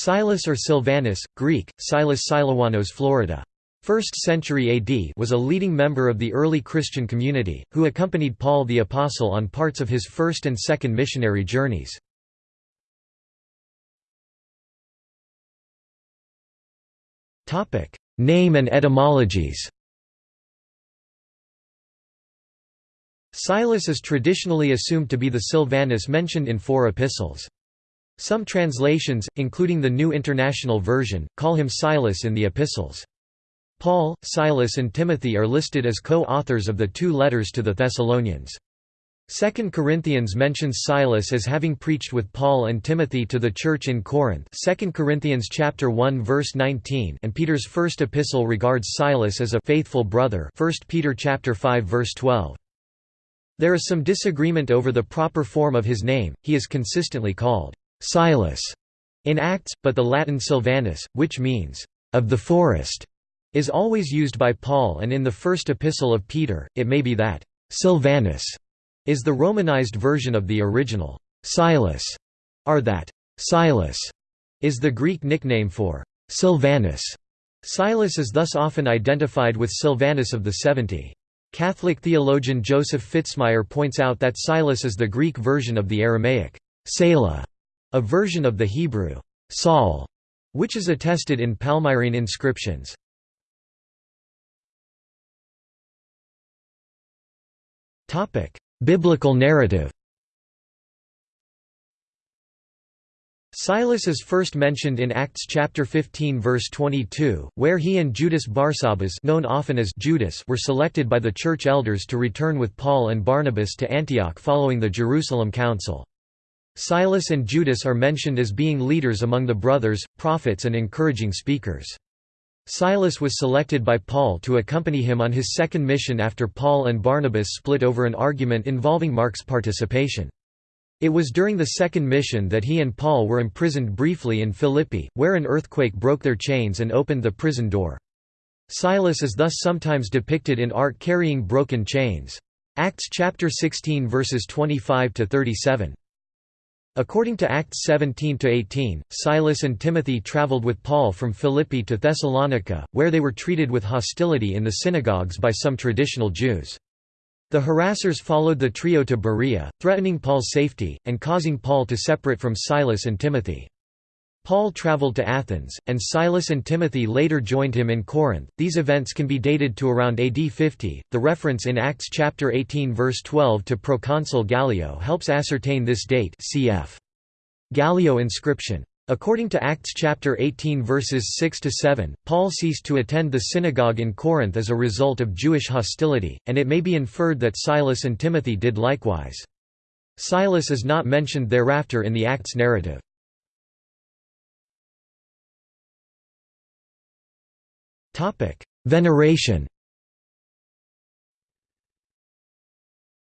Silas or Silvanus, Greek, Silas Silawanos Florida. 1st century AD was a leading member of the early Christian community, who accompanied Paul the Apostle on parts of his first and second missionary journeys. Name and etymologies Silas is traditionally assumed to be the Silvanus mentioned in four epistles. Some translations, including the New International Version, call him Silas in the epistles. Paul, Silas and Timothy are listed as co-authors of the two letters to the Thessalonians. 2 Corinthians mentions Silas as having preached with Paul and Timothy to the church in Corinth 2 Corinthians chapter 1 verse 19 and Peter's first epistle regards Silas as a faithful brother 1 Peter chapter 5 verse 12. There is some disagreement over the proper form of his name, he is consistently called Silas in Acts, but the Latin Silvanus, which means, of the forest, is always used by Paul and in the first epistle of Peter, it may be that Silvanus is the Romanized version of the original Silas, or that Silas is the Greek nickname for Silvanus. Silas is thus often identified with Silvanus of the Seventy. Catholic theologian Joseph Fitzmyer points out that Silas is the Greek version of the Aramaic Selah, a version of the Hebrew Saul, which is attested in Palmyrene inscriptions. Biblical narrative Silas is first mentioned in Acts chapter 15 verse 22, where he and Judas Barsabbas known often as Judas were selected by the church elders to return with Paul and Barnabas to Antioch following the Jerusalem Council. Silas and Judas are mentioned as being leaders among the brothers, prophets and encouraging speakers. Silas was selected by Paul to accompany him on his second mission after Paul and Barnabas split over an argument involving Mark's participation. It was during the second mission that he and Paul were imprisoned briefly in Philippi, where an earthquake broke their chains and opened the prison door. Silas is thus sometimes depicted in art carrying broken chains. Acts chapter 16 verses 25 to 37. According to Acts 17–18, Silas and Timothy traveled with Paul from Philippi to Thessalonica, where they were treated with hostility in the synagogues by some traditional Jews. The harassers followed the trio to Berea, threatening Paul's safety, and causing Paul to separate from Silas and Timothy. Paul traveled to Athens, and Silas and Timothy later joined him in Corinth. These events can be dated to around AD 50. The reference in Acts chapter 18 verse 12 to proconsul Gallio helps ascertain this date. Cf. Gallio inscription. According to Acts chapter 18 verses 6 to 7, Paul ceased to attend the synagogue in Corinth as a result of Jewish hostility, and it may be inferred that Silas and Timothy did likewise. Silas is not mentioned thereafter in the Acts narrative. Veneration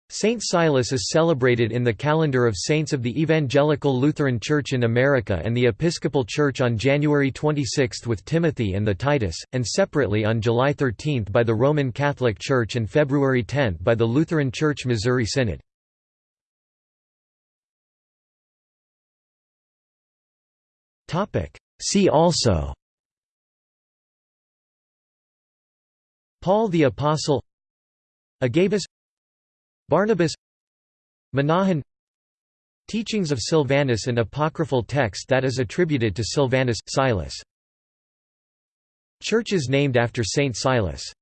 Saint Silas is celebrated in the calendar of saints of the Evangelical Lutheran Church in America and the Episcopal Church on January 26 with Timothy and the Titus, and separately on July 13 by the Roman Catholic Church and February 10 by the Lutheran Church Missouri Synod. See also Paul the Apostle Agabus Barnabas Menahan Teachings of Silvanus an apocryphal text that is attributed to Silvanus, Silas. Churches named after Saint Silas